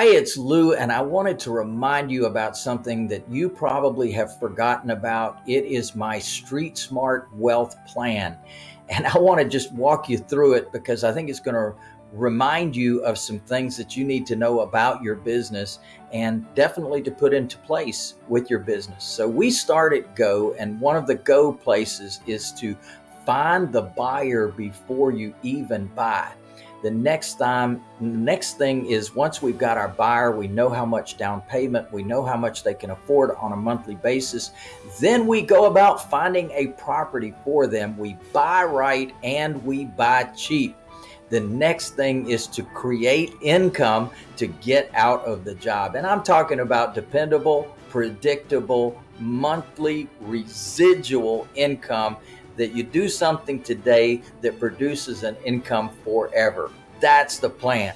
Hi, it's Lou, and I wanted to remind you about something that you probably have forgotten about. It is my Street Smart Wealth Plan. And I want to just walk you through it because I think it's going to remind you of some things that you need to know about your business and definitely to put into place with your business. So we start at Go, and one of the Go places is to find the buyer before you even buy. The next time, next thing is once we've got our buyer, we know how much down payment, we know how much they can afford on a monthly basis. Then we go about finding a property for them. We buy right and we buy cheap. The next thing is to create income to get out of the job. And I'm talking about dependable, predictable, monthly residual income that you do something today that produces an income forever. That's the plan.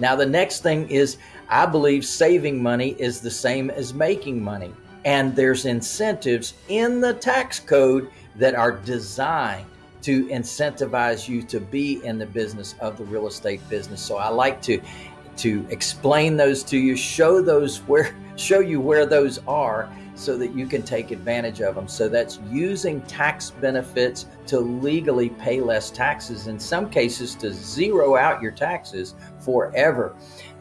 Now, the next thing is I believe saving money is the same as making money. And there's incentives in the tax code that are designed to incentivize you to be in the business of the real estate business. So I like to to explain those to you, show those where show you where those are so that you can take advantage of them. So that's using tax benefits to legally pay less taxes, in some cases to zero out your taxes forever.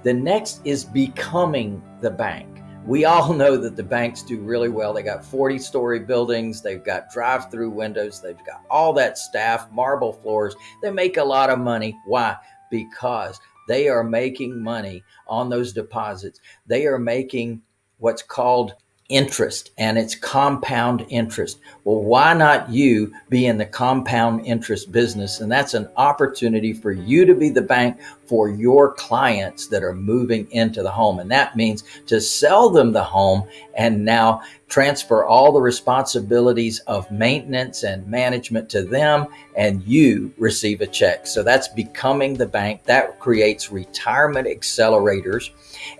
The next is becoming the bank. We all know that the banks do really well. They got 40 story buildings, they've got drive through windows, they've got all that staff, marble floors. They make a lot of money. Why? Because they are making money on those deposits. They are making what's called interest and it's compound interest. Well, why not you be in the compound interest business? And that's an opportunity for you to be the bank for your clients that are moving into the home. And that means to sell them the home and now transfer all the responsibilities of maintenance and management to them and you receive a check. So that's becoming the bank that creates retirement accelerators.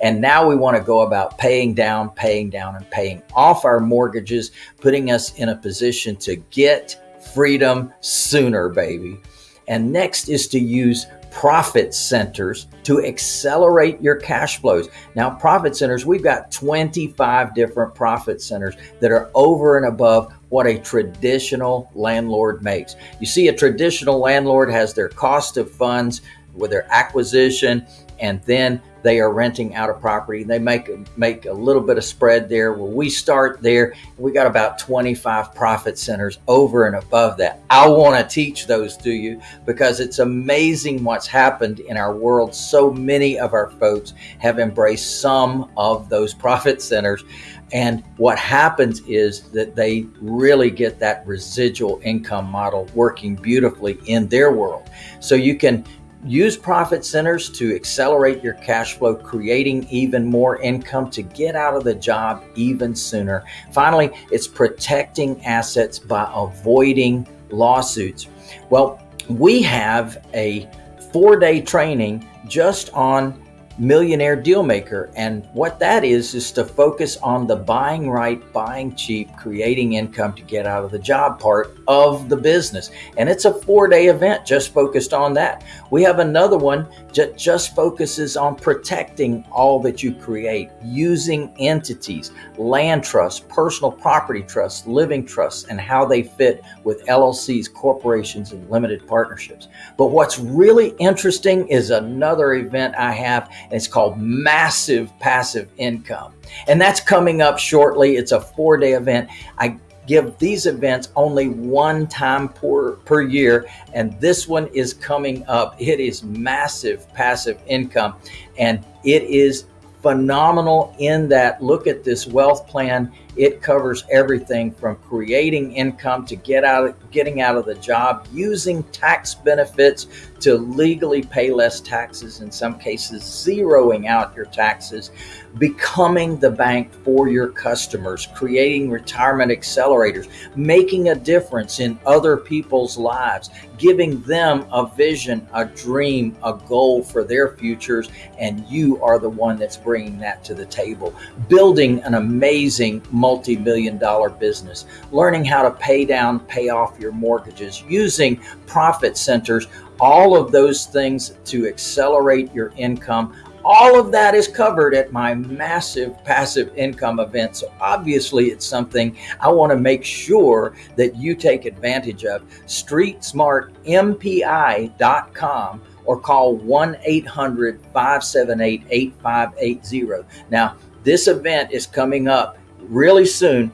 And now we want to go about paying down, paying down and paying off our mortgages, putting us in a position to get freedom sooner, baby. And next is to use profit centers to accelerate your cash flows. Now, profit centers, we've got 25 different profit centers that are over and above what a traditional landlord makes. You see, a traditional landlord has their cost of funds with their acquisition and then they are renting out a property. They make make a little bit of spread there. Well, we start there. We got about 25 profit centers over and above that. I want to teach those to you because it's amazing what's happened in our world. So many of our folks have embraced some of those profit centers. And what happens is that they really get that residual income model working beautifully in their world. So you can Use profit centers to accelerate your cash flow, creating even more income to get out of the job even sooner. Finally, it's protecting assets by avoiding lawsuits. Well, we have a four day training just on millionaire deal maker. And what that is, is to focus on the buying right, buying cheap, creating income to get out of the job part of the business. And it's a four day event just focused on that. We have another one that just focuses on protecting all that you create using entities, land trusts, personal property trusts, living trusts, and how they fit with LLCs, corporations, and limited partnerships. But what's really interesting is another event I have it's called Massive Passive Income. And that's coming up shortly. It's a four day event. I give these events only one time per, per year. And this one is coming up. It is massive passive income. And it is phenomenal in that look at this wealth plan it covers everything from creating income to get out of, getting out of the job using tax benefits to legally pay less taxes in some cases zeroing out your taxes becoming the bank for your customers creating retirement accelerators making a difference in other people's lives giving them a vision a dream a goal for their futures and you are the one that's bringing that to the table. Building an amazing multi million dollar business, learning how to pay down, pay off your mortgages, using profit centers, all of those things to accelerate your income all of that is covered at my massive passive income event. So obviously, it's something I want to make sure that you take advantage of. StreetSmartMPI.com or call 1 800 578 8580. Now, this event is coming up really soon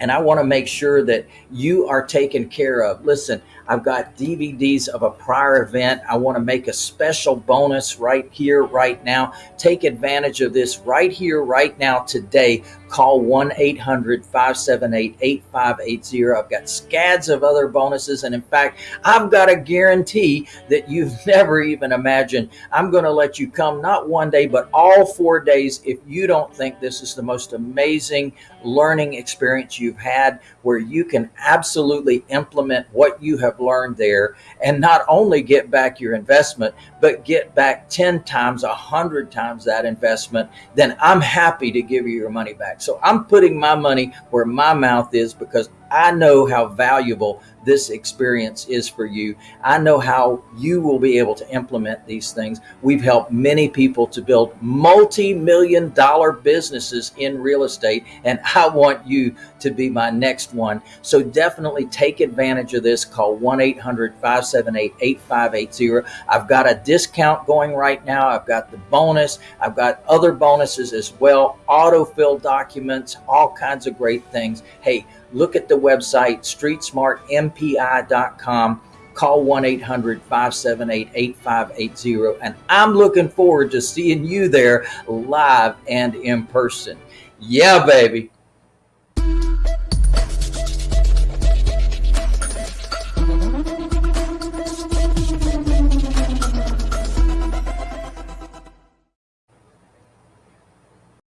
and I want to make sure that you are taken care of. Listen, I've got DVDs of a prior event. I want to make a special bonus right here, right now. Take advantage of this right here, right now, today. Call 1 800 578 8580. I've got scads of other bonuses. And in fact, I've got a guarantee that you've never even imagined. I'm going to let you come not one day, but all four days if you don't think this is the most amazing learning experience you've had where you can absolutely implement what you have learned there and not only get back your investment, but get back 10 times, 100 times that investment, then I'm happy to give you your money back. So I'm putting my money where my mouth is because I know how valuable this experience is for you. I know how you will be able to implement these things. We've helped many people to build multi million dollar businesses in real estate, and I want you to be my next one. So definitely take advantage of this. Call 1 800 578 8580. I've got a discount going right now. I've got the bonus, I've got other bonuses as well, autofill documents, all kinds of great things. Hey, look at the website streetsmartmpi.com call 1-800-578-8580 and i'm looking forward to seeing you there live and in person. Yeah baby